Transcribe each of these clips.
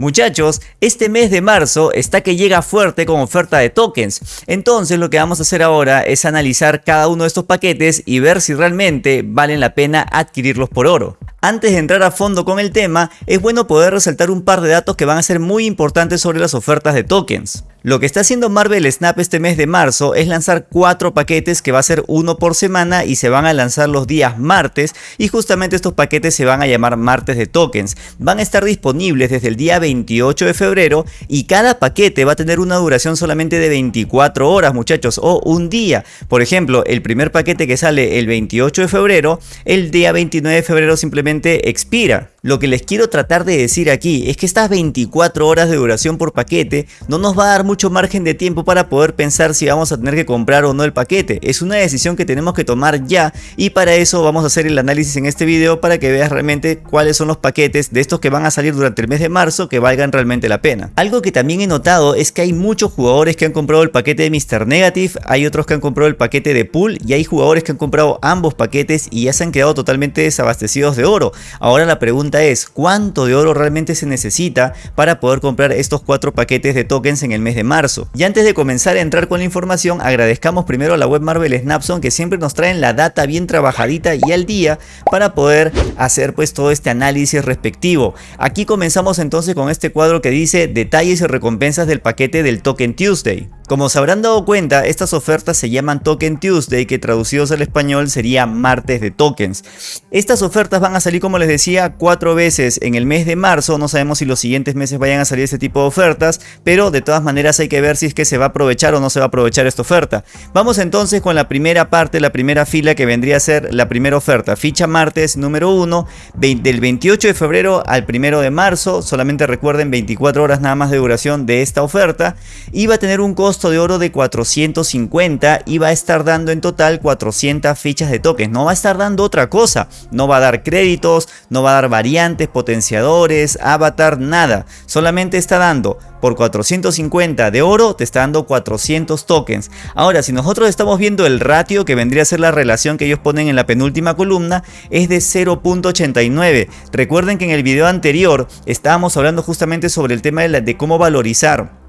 Muchachos, este mes de marzo está que llega fuerte con oferta de tokens, entonces lo que vamos a hacer ahora es analizar cada uno de estos paquetes y ver si realmente valen la pena adquirirlos por oro. Antes de entrar a fondo con el tema, es bueno poder resaltar un par de datos que van a ser muy importantes sobre las ofertas de tokens. Lo que está haciendo Marvel Snap este mes de marzo es lanzar cuatro paquetes que va a ser uno por semana y se van a lanzar los días martes y justamente estos paquetes se van a llamar martes de tokens. Van a estar disponibles desde el día 28 de febrero y cada paquete va a tener una duración solamente de 24 horas muchachos o un día. Por ejemplo, el primer paquete que sale el 28 de febrero, el día 29 de febrero simplemente expira. Lo que les quiero tratar de decir aquí es que estas 24 horas de duración por paquete no nos va a dar mucho margen de tiempo para poder pensar si vamos a tener que comprar o no el paquete. Es una decisión que tenemos que tomar ya y para eso vamos a hacer el análisis en este video para que veas realmente cuáles son los paquetes de estos que van a salir durante el mes de marzo que valgan realmente la pena. Algo que también he notado es que hay muchos jugadores que han comprado el paquete de Mr. Negative, hay otros que han comprado el paquete de Pool y hay jugadores que han comprado ambos paquetes y ya se han quedado totalmente desabastecidos de oro. Ahora la pregunta es cuánto de oro realmente se necesita para poder comprar estos cuatro paquetes de tokens en el mes de marzo. Y antes de comenzar a entrar con la información, agradezcamos primero a la web Marvel Snapson que siempre nos traen la data bien trabajadita y al día para poder hacer pues todo este análisis respectivo. Aquí comenzamos entonces con este cuadro que dice detalles y recompensas del paquete del Token Tuesday. Como se habrán dado cuenta, estas ofertas se llaman Token Tuesday, que traducidos al español sería martes de tokens. Estas ofertas van a salir, como les decía, cuatro veces en el mes de marzo. No sabemos si los siguientes meses vayan a salir este tipo de ofertas, pero de todas maneras hay que ver si es que se va a aprovechar o no se va a aprovechar esta oferta. Vamos entonces con la primera parte, la primera fila que vendría a ser la primera oferta. Ficha martes número 1, del 28 de febrero al 1 de marzo. Solamente recuerden 24 horas nada más de duración de esta oferta. Y va a tener un costo de oro de 450 y va a estar dando en total 400 fichas de tokens. No va a estar dando otra cosa. No va a dar créditos, no va a dar variantes, potenciadores, avatar, nada. Solamente está dando por 450 de oro te está dando 400 tokens. Ahora, si nosotros estamos viendo el ratio que vendría a ser la relación que ellos ponen en la penúltima columna, es de 0.89. Recuerden que en el video anterior estábamos hablando justamente sobre el tema de, de cómo valorizar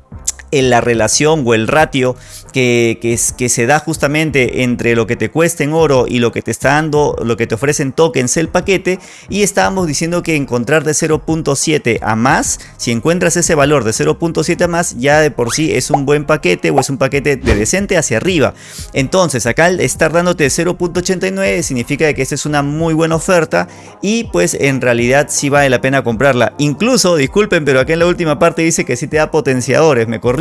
en la relación o el ratio que, que, se da justamente entre lo que te cuesta en oro y lo que te está dando, lo que te ofrecen tokens el paquete y estábamos diciendo que encontrar de 0.7 a más, si encuentras ese valor de 0.7 a más ya de por sí es un buen paquete o es un paquete de decente hacia arriba. Entonces acá estar dándote 0.89 significa que esta es una muy buena oferta y pues en realidad sí vale la pena comprarla. Incluso, disculpen, pero acá en la última parte dice que sí te da potenciadores, me corrí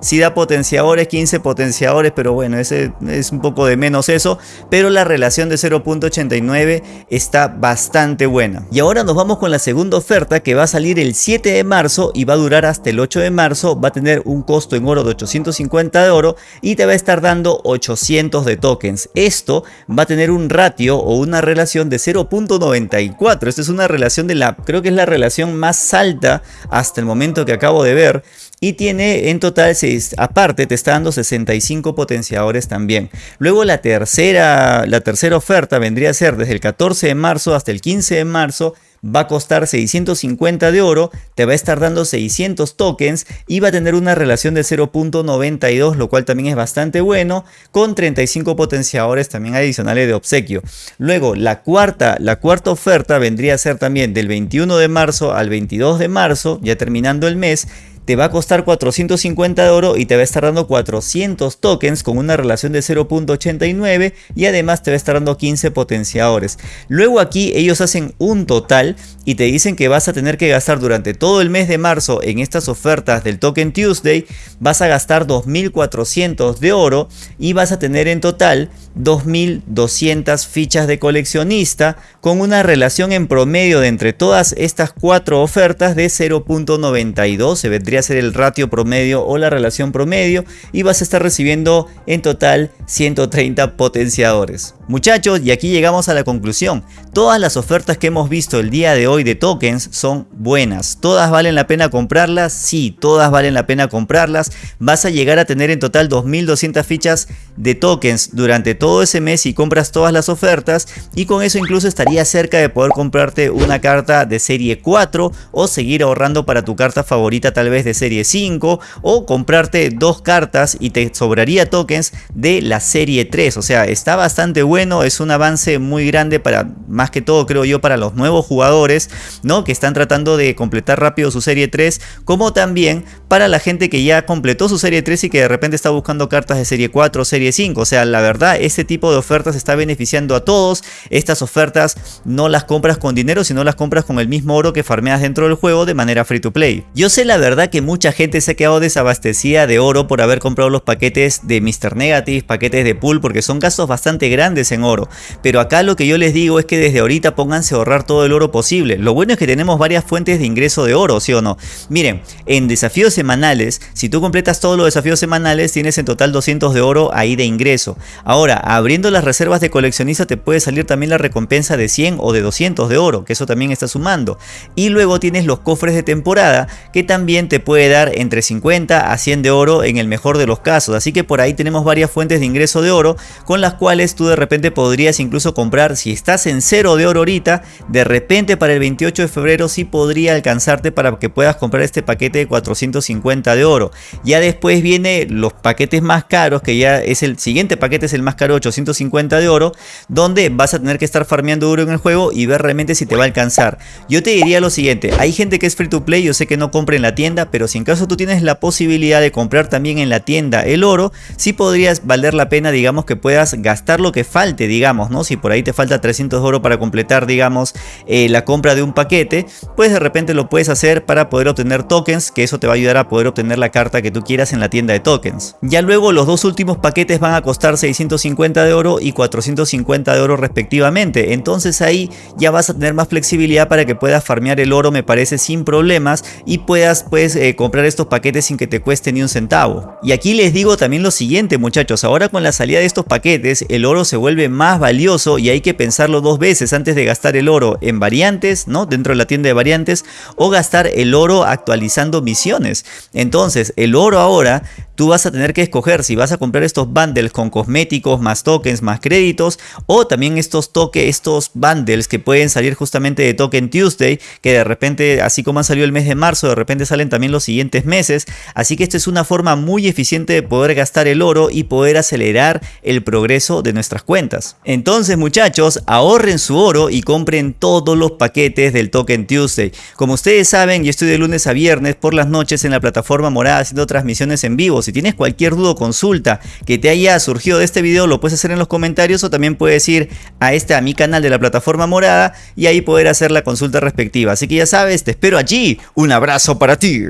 si da potenciadores, 15 potenciadores, pero bueno, ese es un poco de menos eso, pero la relación de 0.89 está bastante buena. Y ahora nos vamos con la segunda oferta que va a salir el 7 de marzo y va a durar hasta el 8 de marzo, va a tener un costo en oro de 850 de oro y te va a estar dando 800 de tokens. Esto va a tener un ratio o una relación de 0.94, esta es una relación de la, creo que es la relación más alta hasta el momento que acabo de ver y tiene en total, aparte te está dando 65 potenciadores también. Luego la tercera, la tercera oferta vendría a ser desde el 14 de marzo hasta el 15 de marzo va a costar 650 de oro, te va a estar dando 600 tokens y va a tener una relación de 0.92, lo cual también es bastante bueno, con 35 potenciadores también adicionales de obsequio. Luego, la cuarta, la cuarta oferta vendría a ser también del 21 de marzo al 22 de marzo, ya terminando el mes, te va a costar 450 de oro y te va a estar dando 400 tokens con una relación de 0.89 y además te va a estar dando 15 potenciadores. Luego aquí ellos hacen un total y te dicen que vas a tener que gastar durante todo el mes de marzo en estas ofertas del Token Tuesday, vas a gastar 2400 de oro y vas a tener en total 2200 fichas de coleccionista con una relación en promedio de entre todas estas cuatro ofertas de 0.92 se vendría a ser el ratio promedio o la relación promedio y vas a estar recibiendo en total 130 potenciadores. Muchachos, y aquí llegamos a la conclusión. Todas las ofertas que hemos visto el día de hoy de tokens son buenas. ¿Todas valen la pena comprarlas? Sí, todas valen la pena comprarlas. Vas a llegar a tener en total 2200 fichas de tokens durante todo ese mes si compras todas las ofertas y con eso incluso estaría cerca de poder comprarte una carta de serie 4 o seguir ahorrando para tu carta favorita tal vez de serie 5 o comprarte dos cartas y te sobraría tokens de la serie 3. O sea, está bastante bueno es un avance muy grande para, más que todo creo yo, para los nuevos jugadores, ¿no? Que están tratando de completar rápido su serie 3, como también para la gente que ya completó su serie 3 y que de repente está buscando cartas de serie 4 o serie 5. O sea, la verdad, este tipo de ofertas está beneficiando a todos. Estas ofertas no las compras con dinero, sino las compras con el mismo oro que farmeas dentro del juego de manera free to play. Yo sé la verdad que mucha gente se ha quedado desabastecida de oro por haber comprado los paquetes de Mr. Negative, paquetes de pool, porque son gastos bastante grandes en oro. Pero acá lo que yo les digo es que desde ahorita pónganse a ahorrar todo el oro posible. Lo bueno es que tenemos varias fuentes de ingreso de oro, ¿sí o no? Miren, en desafíos semanales, si tú completas todos los desafíos semanales, tienes en total 200 de oro ahí de ingreso. Ahora, abriendo las reservas de coleccionista te puede salir también la recompensa de 100 o de 200 de oro, que eso también está sumando. Y luego tienes los cofres de temporada, que también te puede dar entre 50 a 100 de oro en el mejor de los casos. Así que por ahí tenemos varias fuentes de ingreso de oro, con las cuales tú de repente podrías incluso comprar, si estás en cero de oro ahorita, de repente para el 28 de febrero sí podría alcanzarte para que puedas comprar este paquete de 450 de oro. Ya después viene los paquetes más caros, que ya es el siguiente paquete, es el más caro, 850 de oro, donde vas a tener que estar farmeando oro en el juego y ver realmente si te va a alcanzar. Yo te diría lo siguiente, hay gente que es free to play, yo sé que no compre en la tienda, pero si en caso tú tienes la posibilidad de comprar también en la tienda el oro, sí podrías valer la pena, digamos, que puedas gastar lo que falta digamos, ¿no? Si por ahí te falta 300 de oro para completar, digamos, eh, la compra de un paquete, pues de repente lo puedes hacer para poder obtener tokens, que eso te va a ayudar a poder obtener la carta que tú quieras en la tienda de tokens. Ya luego los dos últimos paquetes van a costar 650 de oro y 450 de oro respectivamente, entonces ahí ya vas a tener más flexibilidad para que puedas farmear el oro, me parece, sin problemas y puedas pues eh, comprar estos paquetes sin que te cueste ni un centavo. Y aquí les digo también lo siguiente muchachos, ahora con la salida de estos paquetes el oro se vuelve más valioso y hay que pensarlo dos veces antes de gastar el oro en variantes, ¿no? Dentro de la tienda de variantes o gastar el oro actualizando misiones. Entonces, el oro ahora tú vas a tener que escoger si vas a comprar estos bundles con cosméticos, más tokens, más créditos o también estos estos bundles que pueden salir justamente de Token Tuesday, que de repente, así como han salido el mes de marzo, de repente salen también los siguientes meses. Así que esta es una forma muy eficiente de poder gastar el oro y poder acelerar el progreso de nuestras cuentas. Entonces muchachos, ahorren su oro y compren todos los paquetes del Token Tuesday. Como ustedes saben, yo estoy de lunes a viernes por las noches en la plataforma morada haciendo transmisiones en vivo si tienes cualquier duda o consulta que te haya surgido de este video, lo puedes hacer en los comentarios o también puedes ir a este a mi canal de la plataforma morada y ahí poder hacer la consulta respectiva. Así que ya sabes, te espero allí. Un abrazo para ti.